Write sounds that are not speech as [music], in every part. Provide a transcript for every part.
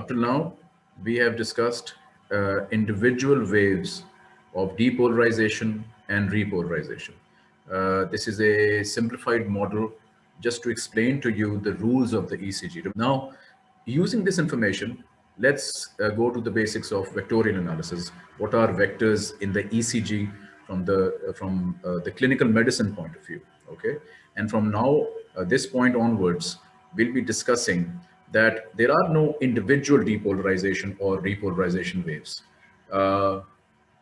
Up till now, we have discussed uh, individual waves of depolarization and repolarization. Uh, this is a simplified model just to explain to you the rules of the ECG. Now, using this information, let's uh, go to the basics of vectorial analysis. What are vectors in the ECG from the uh, from uh, the clinical medicine point of view? Okay, and from now uh, this point onwards, we'll be discussing that there are no individual depolarization or repolarization waves. Uh,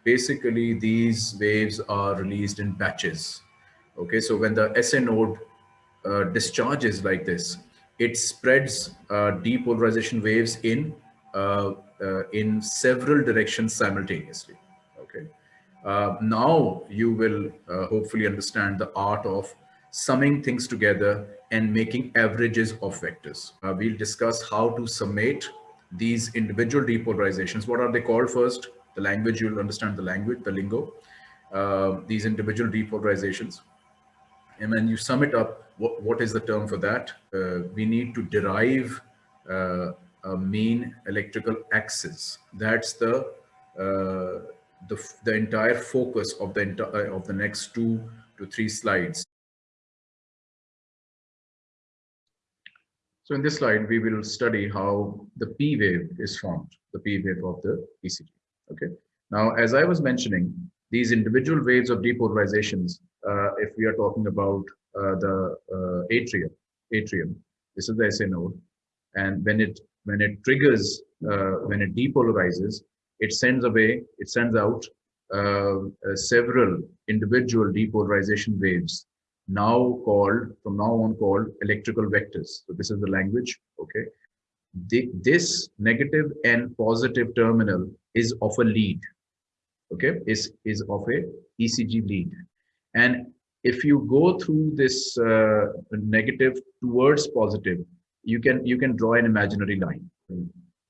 basically, these waves are released in batches. Okay, so when the SA node uh, discharges like this, it spreads uh, depolarization waves in uh, uh, in several directions simultaneously. Okay, uh, now you will hopefully understand the art of summing things together and making averages of vectors. Uh, we'll discuss how to summate these individual depolarizations. What are they called first? The language, you'll understand the language, the lingo, uh, these individual depolarizations. And when you sum it up, what, what is the term for that? Uh, we need to derive uh, a mean electrical axis. That's the, uh, the, the entire focus of the, uh, of the next two to three slides. So in this slide, we will study how the P wave is formed, the P wave of the ECG. Okay. Now, as I was mentioning, these individual waves of depolarizations, uh, if we are talking about uh, the uh, atrium, atrium, this is the SA node, and when it when it triggers, uh, when it depolarizes, it sends away, it sends out uh, uh, several individual depolarization waves now called, from now on called electrical vectors. So this is the language, okay? The, this negative and positive terminal is of a lead, okay? Is, is of a ECG lead. And if you go through this uh, negative towards positive, you can, you can draw an imaginary line.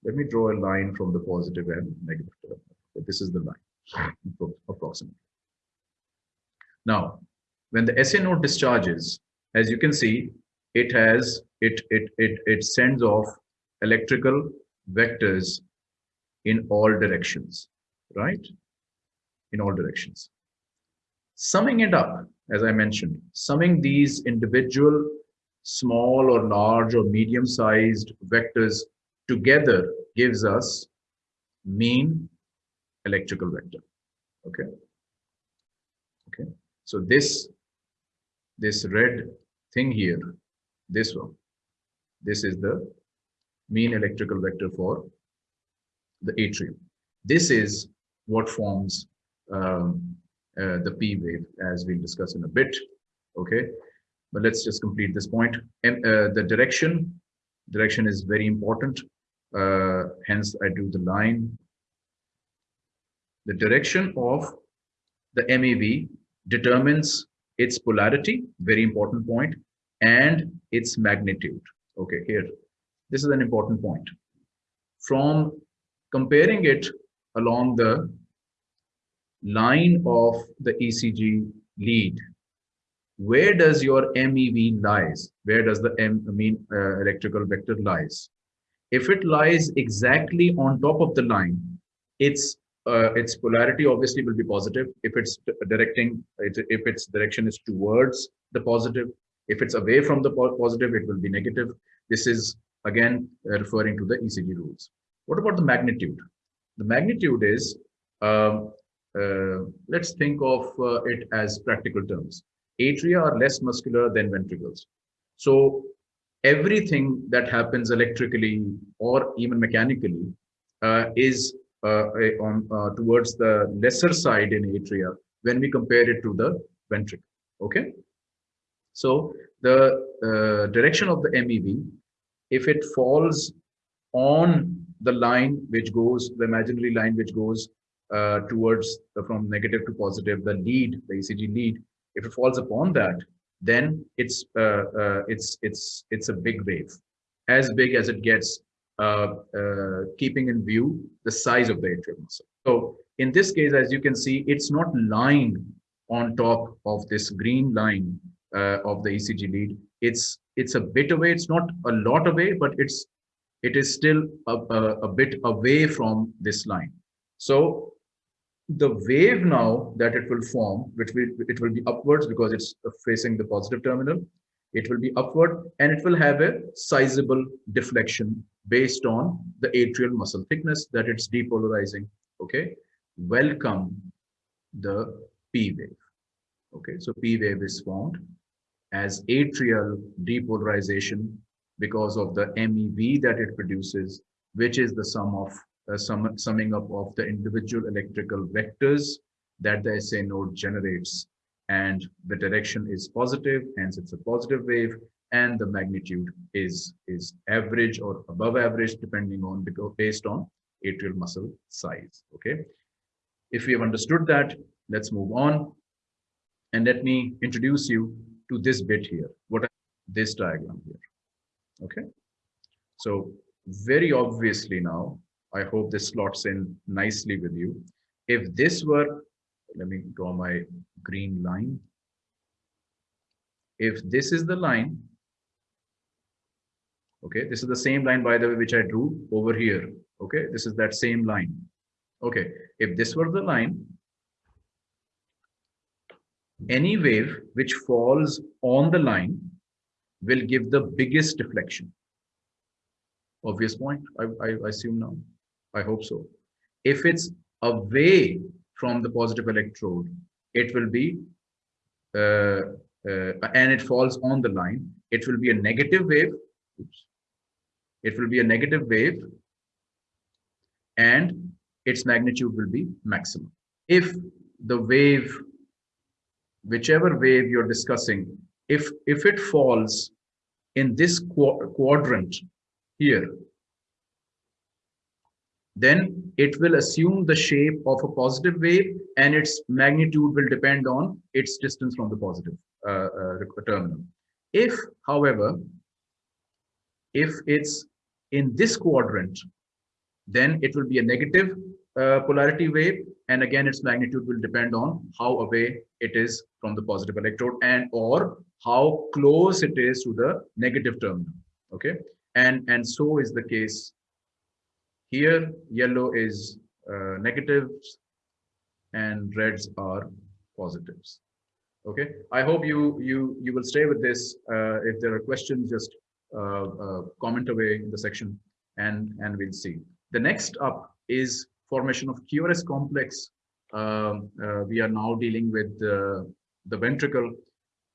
Let me draw a line from the positive and negative terminal. This is the line, [laughs] approximately. Now, when the SA node discharges, as you can see, it has, it, it, it, it sends off electrical vectors in all directions, right? In all directions. Summing it up, as I mentioned, summing these individual small or large or medium-sized vectors together gives us mean electrical vector, okay? Okay, so this this red thing here, this one, this is the mean electrical vector for the atrium. This is what forms um, uh, the P wave as we'll discuss in a bit. Okay, but let's just complete this point. And uh, the direction, direction is very important. Uh, hence, I do the line. The direction of the MEV determines its polarity, very important point, and its magnitude. Okay, here, this is an important point. From comparing it along the line of the ECG lead, where does your MEV lies? Where does the M, mean uh, electrical vector lies? If it lies exactly on top of the line, its uh, its polarity obviously will be positive. If it's directing if its direction is towards the positive if it's away from the positive it will be negative. This is again uh, referring to the ecg rules. What about the magnitude? The magnitude is um, uh, let's think of uh, it as practical terms. Atria are less muscular than ventricles. So everything that happens electrically or even mechanically uh, is on uh, towards the lesser side in atria when we compare it to the ventricle. Okay. So the uh, direction of the MEV, if it falls on the line which goes, the imaginary line which goes uh, towards the, from negative to positive, the lead, the ECG lead, if it falls upon that, then it's uh, uh, it's it's it's a big wave, as big as it gets uh, uh, keeping in view the size of the atrial muscle. So in this case, as you can see, it's not lying on top of this green line uh, of the ECG lead. It's it's a bit away. It's not a lot away, but it's it is still a, a, a bit away from this line. So the wave now that it will form, which will, it will be upwards because it's facing the positive terminal, it will be upward and it will have a sizable deflection based on the atrial muscle thickness that it's depolarizing. Okay, welcome the P wave. Okay, so P wave is formed as atrial depolarization because of the MEV that it produces, which is the sum of uh, sum, summing up of the individual electrical vectors that the SA node generates. And the direction is positive, hence it's a positive wave, and the magnitude is, is average or above average, depending on, because based on atrial muscle size, okay? If we have understood that, let's move on. And let me introduce you to this bit here, what this diagram here. Okay. So very obviously now, I hope this slots in nicely with you. If this were, let me draw my green line. If this is the line, okay, this is the same line by the way, which I drew over here. Okay, this is that same line. Okay, if this were the line, any wave which falls on the line will give the biggest deflection. Obvious point, I, I, assume now. I hope so. If it's away from the positive electrode, it will be, uh, uh, and it falls on the line, it will be a negative wave. Oops. It will be a negative wave and its magnitude will be maximum. If the wave, whichever wave you're discussing, if if it falls in this qu quadrant here then it will assume the shape of a positive wave and its magnitude will depend on its distance from the positive uh, uh, terminal. If, however, if it's in this quadrant, then it will be a negative uh, polarity wave. And again its magnitude will depend on how away it is from the positive electrode and or how close it is to the negative terminal. Okay? And and so is the case here. Yellow is uh, negatives and reds are positives. Okay? I hope you you you will stay with this uh, if there are questions just comment away in the section and and we'll see the next up is formation of QRS complex. Um, uh, we are now dealing with uh, the ventricle.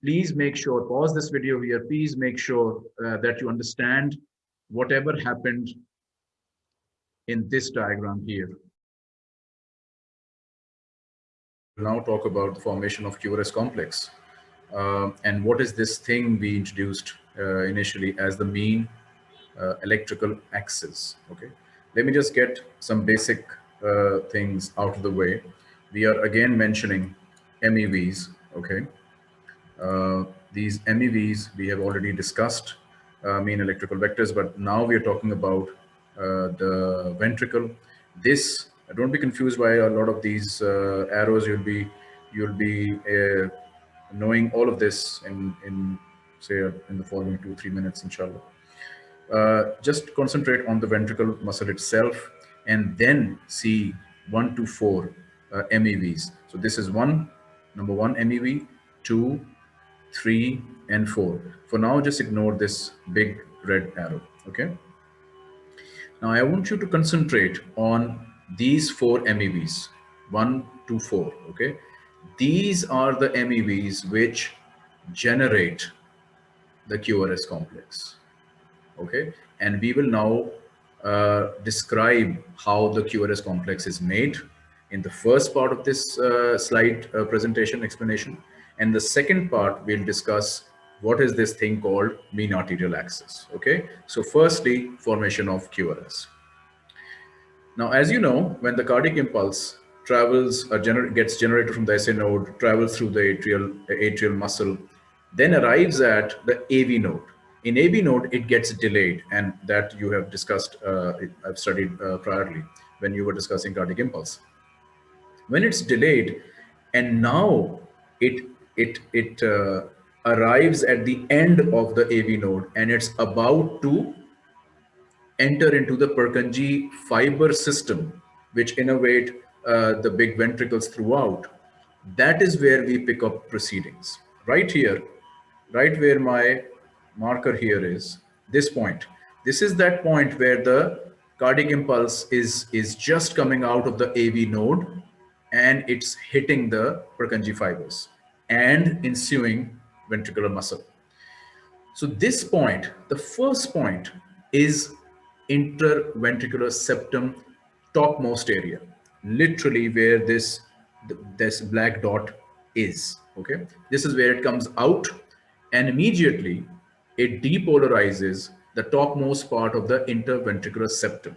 Please make sure, pause this video here, please make sure uh, that you understand whatever happened in this diagram here. Now talk about the formation of QRS complex. Uh, and what is this thing we introduced uh, initially as the mean uh, electrical axis, okay? Let me just get some basic uh, things out of the way, we are again mentioning MEVs, okay? Uh, these MEVs we have already discussed, uh, mean electrical vectors, but now we are talking about uh, the ventricle. This, don't be confused by a lot of these uh, arrows, you'll be, you'll be knowing all of this in, in say in the following two, three minutes, inshallah. Uh, just concentrate on the ventricle muscle itself and then see one to four uh, MEVs. So this is one, number one MEV, two, three, and four. For now, just ignore this big red arrow, okay? Now I want you to concentrate on these four MEVs, one, two, four, okay? These are the MEVs which generate the QRS complex, okay? And we will now uh, describe how the QRS complex is made in the first part of this uh, slide uh, presentation explanation. And the second part, we'll discuss what is this thing called mean arterial axis. Okay, so firstly, formation of QRS. Now, as you know, when the cardiac impulse travels, uh, gener gets generated from the SA node, travels through the atrial, atrial muscle, then arrives at the AV node in AV node, it gets delayed, and that you have discussed, uh, I've studied uh, priorly when you were discussing cardiac impulse. When it's delayed, and now it it it uh, arrives at the end of the AV node, and it's about to enter into the Purkinje fiber system, which innervate uh, the big ventricles throughout, that is where we pick up proceedings. Right here, right where my marker here is, this point. This is that point where the cardiac impulse is, is just coming out of the AV node and it's hitting the Purkinje fibers and ensuing ventricular muscle. So this point, the first point is interventricular septum topmost area, literally where this, this black dot is, okay? This is where it comes out and immediately it depolarizes the topmost part of the interventricular septum.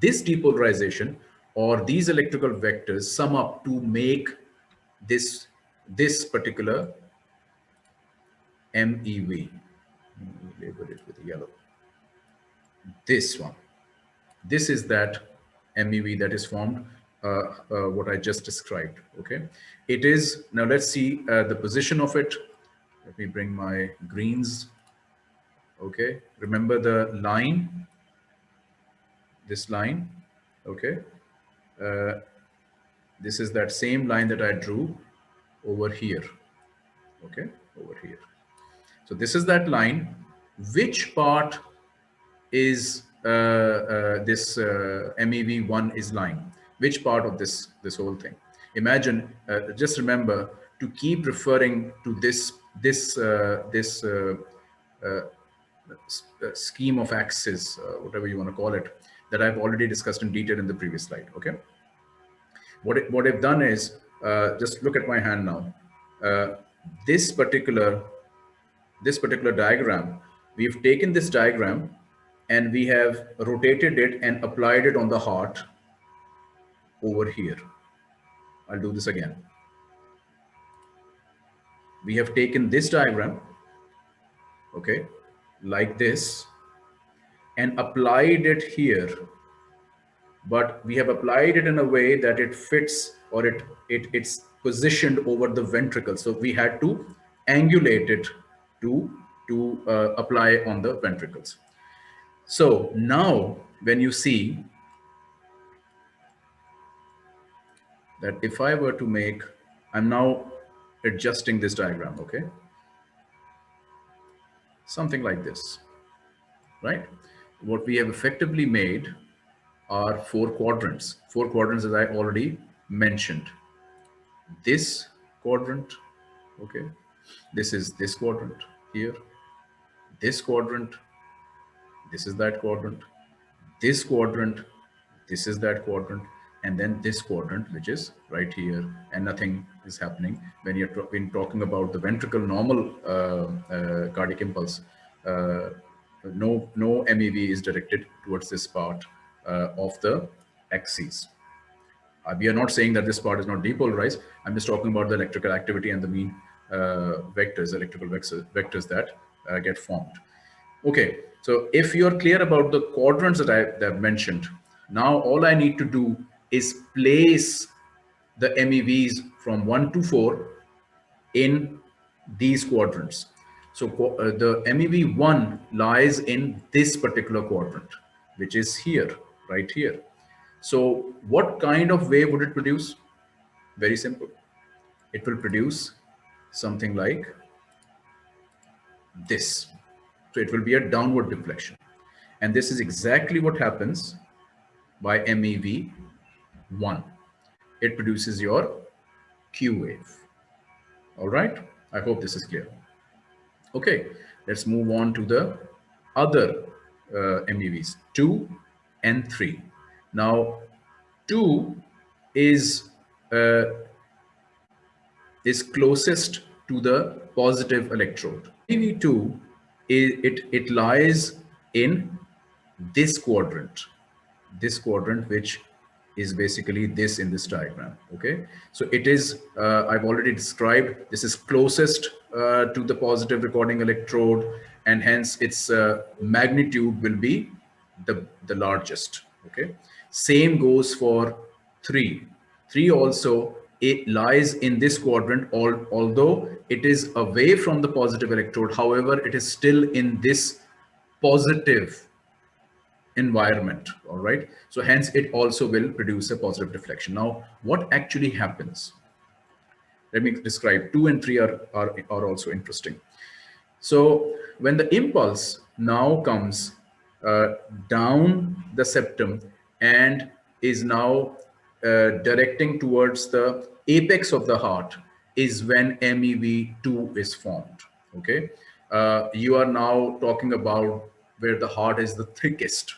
This depolarization or these electrical vectors sum up to make this, this particular MEV. Label it with yellow. This one. This is that MEV that is formed, uh, uh, what I just described. Okay. It is, now let's see uh, the position of it. Let me bring my greens. Okay. Remember the line, this line. Okay. Uh, this is that same line that I drew over here. Okay. Over here. So this is that line. Which part is uh, uh, this uh, MEV1 is lying? Which part of this, this whole thing? Imagine, uh, just remember to keep referring to this, this, uh, this uh, uh, uh scheme of axis, uh, whatever you want to call it, that I've already discussed in detail in the previous slide, okay? What, it, what I've done is, just look at my hand now. this particular this particular diagram, we've taken this diagram and we have rotated it and applied it on the heart over here. I'll do this again. We have taken this diagram, okay, like this, and applied it here. But we have applied it in a way that it fits or it, it it's positioned over the ventricle. So we had to angulate it to, to uh, apply on the ventricles. So now when you see that if I were to make, I'm now adjusting this diagram, okay? Something like this, right? What we have effectively made are four quadrants, four quadrants as I already mentioned. This quadrant, okay? This is this quadrant here, this quadrant, this is that quadrant, this quadrant, this is that quadrant, and then this quadrant, which is right here, and nothing is happening when you're when talking about the ventricle normal uh, uh, cardiac impulse. Uh, no, no MEV is directed towards this part of the axis. We are not saying that this part is not depolarized. I'm just talking about the electrical activity and the mean vectors, electrical vectors, that get formed. Okay, so if you're clear about the quadrants that I that I've mentioned, now all I need to do is place the MEVs from 1 to 4 in these quadrants. So uh, the MEV1 lies in this particular quadrant, which is here, right here. So what kind of wave would it produce? Very simple. It will produce something like this. So it will be a downward deflection. And this is exactly what happens by MEV 1. It produces your Q wave. All right. I hope this is clear. Okay. Let's move on to the other uh, MEVs, 2 and 3. Now, 2 is uh, is closest to the positive electrode. PV2, it, it, it lies in this quadrant, this quadrant, which is basically this in this diagram. Okay, so it is, uh, I've already described, this is closest uh, to the positive recording electrode, and hence its uh, magnitude will be the, the largest. Okay, same goes for three. Three also it lies in this quadrant, although it is away from the positive electrode. However, it is still in this positive environment, all right? So hence it also will produce a positive deflection. Now, what actually happens? Let me describe two and three are, are, are also interesting. So when the impulse now comes uh, down the septum and is now uh, directing towards the apex of the heart is when MEV2 is formed. Okay. Uh, you are now talking about where the heart is the thickest.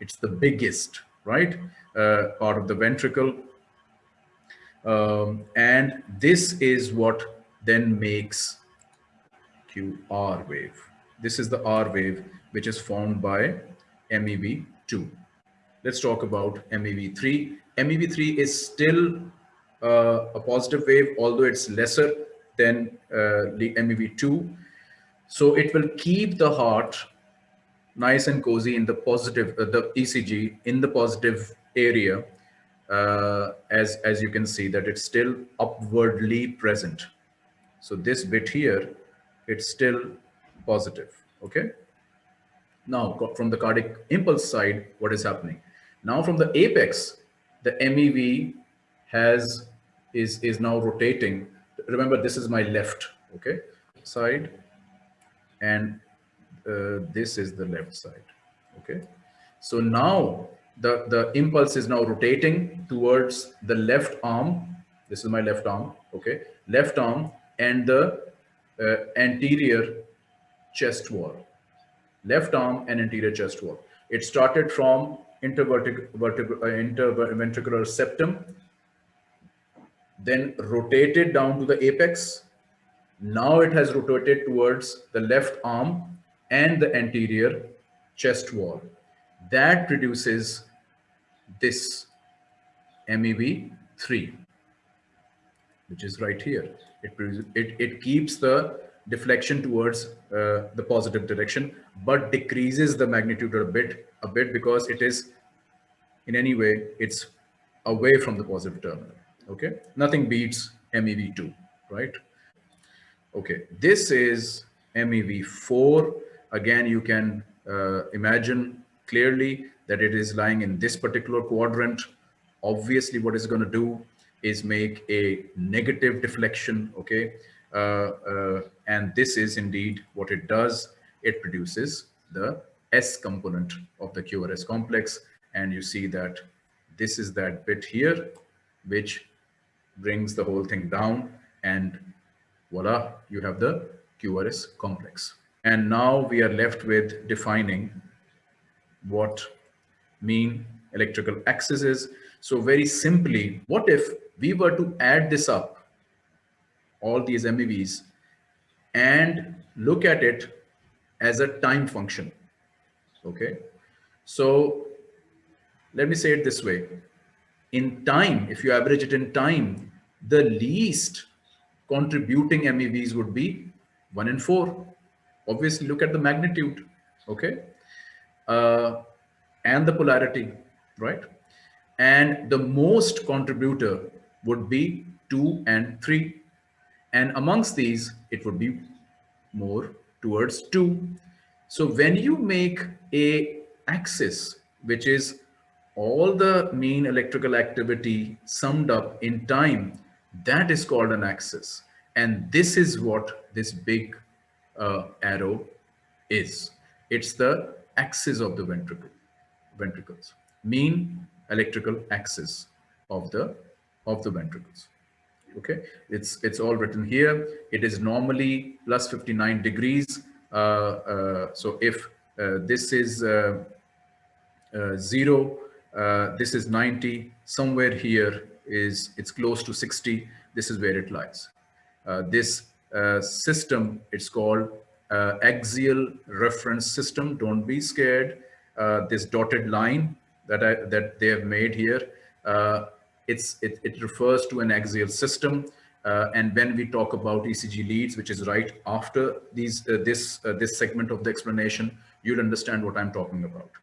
It's the biggest, right? Uh, part of the ventricle. Um, and this is what then makes QR wave. This is the R wave, which is formed by MEV2. Let's talk about MEV3. MEV3 is still uh, a positive wave, although it's lesser than uh, the MEV2. So it will keep the heart nice and cozy in the positive, uh, the ECG in the positive area, uh, as, as you can see that it's still upwardly present. So this bit here, it's still positive, okay? Now from the cardiac impulse side, what is happening? Now from the apex, the MEV has is is now rotating. Remember, this is my left, okay, side, and this is the left side, okay. So now the the impulse is now rotating towards the left arm. This is my left arm, okay, left arm, and the uh, anterior chest wall, left arm and anterior chest wall. It started from interventricular uh, septum, then rotated down to the apex. Now it has rotated towards the left arm and the anterior chest wall. That produces this MEV3, which is right here. It, it, it keeps the deflection towards uh, the positive direction, but decreases the magnitude a bit, a bit because it is in any way, it's away from the positive terminal. Okay, nothing beats MEV2, right? Okay, this is MEV4. Again, you can uh, imagine clearly that it is lying in this particular quadrant. Obviously, what it's going to do is make a negative deflection, okay? Uh, uh, and this is indeed what it does. It produces the S component of the QRS complex. And you see that this is that bit here, which brings the whole thing down and voila, you have the QRS complex. And now we are left with defining what mean electrical axis is. So very simply, what if we were to add this up all these MEVs and look at it as a time function. Okay. So let me say it this way. In time, if you average it in time, the least contributing MEVs would be one in four. Obviously, look at the magnitude, okay? Uh, and the polarity, right? And the most contributor would be two and three. And amongst these, it would be more towards two. So when you make a axis, which is all the mean electrical activity summed up in time, that is called an axis. And this is what this big uh, arrow is. It's the axis of the ventricle, ventricles, mean electrical axis of the of the ventricles. Okay? It's it's all written here. It is normally plus 59 degrees. Uh, uh, so if uh, this is uh, uh, zero uh, this is 90 somewhere here is it's close to 60 this is where it lies. This system it's called axial reference system don't be scared this dotted line that I, that they have made here it's, it, it refers to an axial system. Uh, and when we talk about ECG leads, which is right after these, uh, this, uh, this segment of the explanation, you'll understand what I'm talking about.